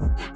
Bye.